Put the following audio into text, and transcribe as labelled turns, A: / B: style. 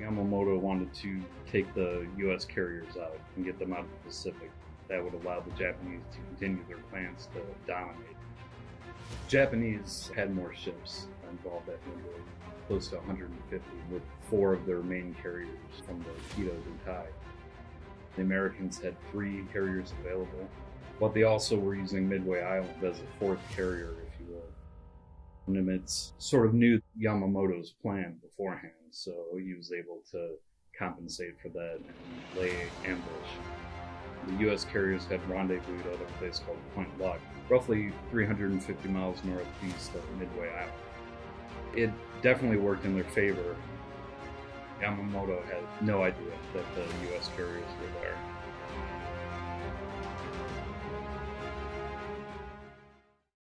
A: Yamamoto wanted to take the U.S. carriers out and get them out of the Pacific. That would allow the Japanese to continue their plans to dominate. Japanese had more ships involved at Midway, close to 150, with four of their main carriers from the Kido Butai. The Americans had three carriers available, but they also were using Midway Island as a fourth carrier, Nimitz sort of knew Yamamoto's plan beforehand, so he was able to compensate for that and lay ambush. The U.S. carriers had rendezvoused at a place called Point Luck, roughly 350 miles northeast of Midway Island. It definitely worked in their favor. Yamamoto had no idea that the U.S. carriers were there.